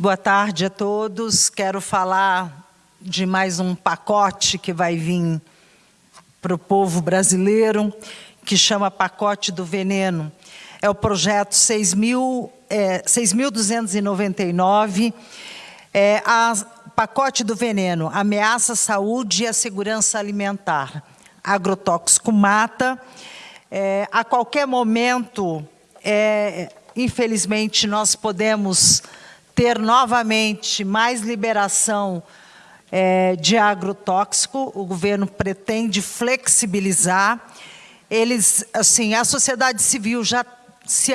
Boa tarde a todos. Quero falar de mais um pacote que vai vir para o povo brasileiro, que chama Pacote do Veneno. É o projeto 6.299, é, é, a Pacote do Veneno, ameaça à saúde e à segurança alimentar. Agrotóxico mata. É, a qualquer momento, é, infelizmente, nós podemos ter novamente mais liberação é, de agrotóxico. O governo pretende flexibilizar. Eles, assim, a sociedade civil já se,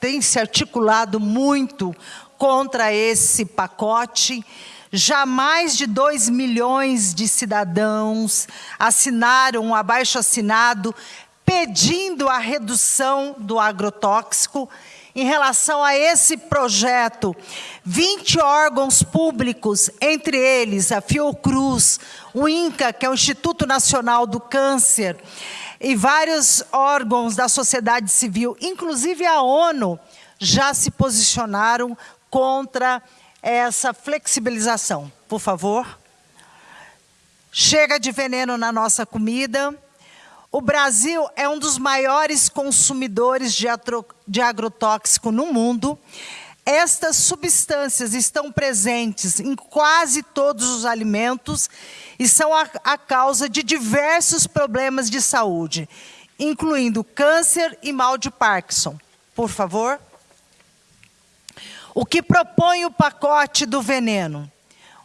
tem se articulado muito contra esse pacote. Já mais de 2 milhões de cidadãos assinaram um abaixo-assinado pedindo a redução do agrotóxico. Em relação a esse projeto, 20 órgãos públicos, entre eles a Fiocruz, o INCA, que é o Instituto Nacional do Câncer, e vários órgãos da sociedade civil, inclusive a ONU, já se posicionaram contra essa flexibilização. Por favor. Chega de veneno na nossa comida. O Brasil é um dos maiores consumidores de, de agrotóxico no mundo. Estas substâncias estão presentes em quase todos os alimentos e são a, a causa de diversos problemas de saúde, incluindo câncer e mal de Parkinson. Por favor. O que propõe o pacote do veneno?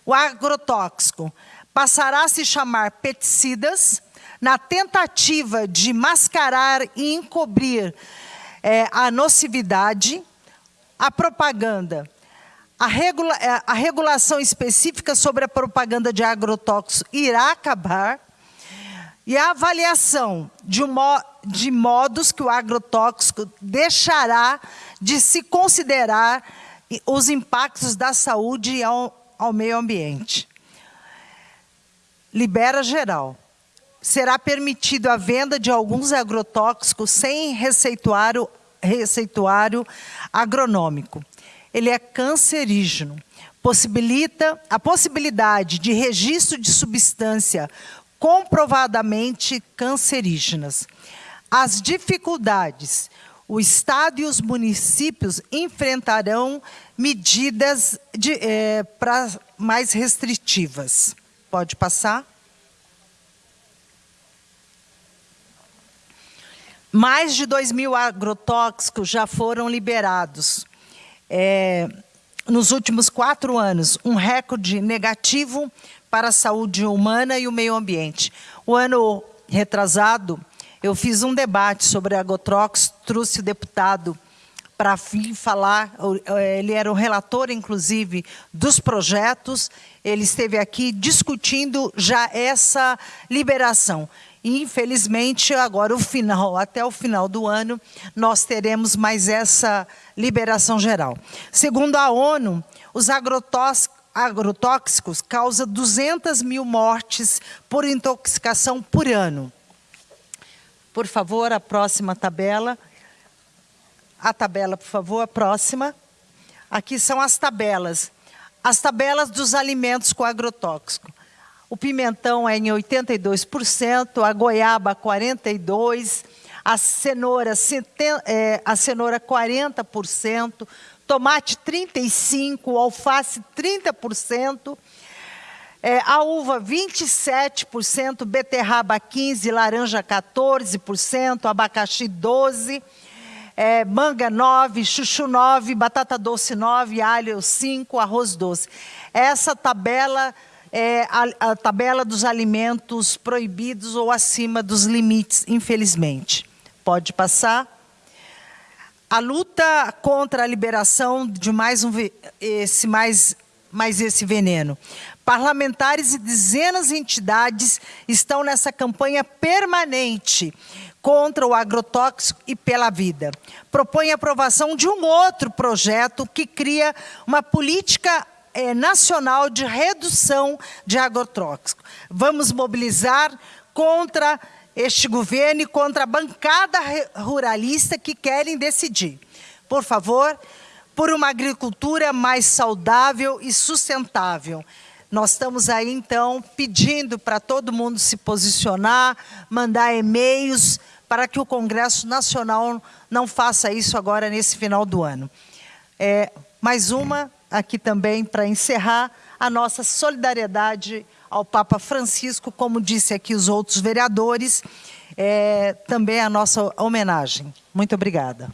O agrotóxico passará a se chamar peticidas, na tentativa de mascarar e encobrir é, a nocividade, a propaganda, a, regula é, a regulação específica sobre a propaganda de agrotóxicos irá acabar, e a avaliação de, mo de modos que o agrotóxico deixará de se considerar os impactos da saúde ao, ao meio ambiente. Libera geral. Será permitido a venda de alguns agrotóxicos sem receituário, receituário agronômico. Ele é cancerígeno. Possibilita a possibilidade de registro de substância comprovadamente cancerígenas. As dificuldades o Estado e os municípios enfrentarão medidas é, mais restritivas. Pode passar? Mais de 2 mil agrotóxicos já foram liberados é, nos últimos quatro anos, um recorde negativo para a saúde humana e o meio ambiente. O ano retrasado, eu fiz um debate sobre a Agotrox, trouxe o deputado para falar, ele era o relator, inclusive, dos projetos, ele esteve aqui discutindo já essa liberação. Infelizmente, agora o final, até o final do ano, nós teremos mais essa liberação geral. Segundo a ONU, os agrotóxicos causam 200 mil mortes por intoxicação por ano. Por favor, a próxima tabela. A tabela, por favor, a próxima. Aqui são as tabelas. As tabelas dos alimentos com agrotóxico. O pimentão é em 82%, a goiaba 42%, a cenoura, é, a cenoura 40%, tomate 35%, alface 30%, é, a uva 27%, beterraba 15%, laranja 14%, abacaxi 12%, é, manga 9%, chuchu 9%, batata doce 9%, alho 5%, arroz doce. Essa tabela é a, a tabela dos alimentos proibidos ou acima dos limites, infelizmente. Pode passar. A luta contra a liberação de mais um, esse, mais, mais esse veneno. Parlamentares e dezenas de entidades estão nessa campanha permanente contra o agrotóxico e pela vida. Propõe a aprovação de um outro projeto que cria uma política é, nacional de redução de agrotóxico. Vamos mobilizar contra este governo e contra a bancada ruralista que querem decidir. Por favor, por uma agricultura mais saudável e sustentável. Nós estamos aí, então, pedindo para todo mundo se posicionar, mandar e-mails, para que o Congresso Nacional não faça isso agora nesse final do ano. É, mais uma, aqui também, para encerrar, a nossa solidariedade ao Papa Francisco, como disse aqui os outros vereadores, é, também a nossa homenagem. Muito obrigada.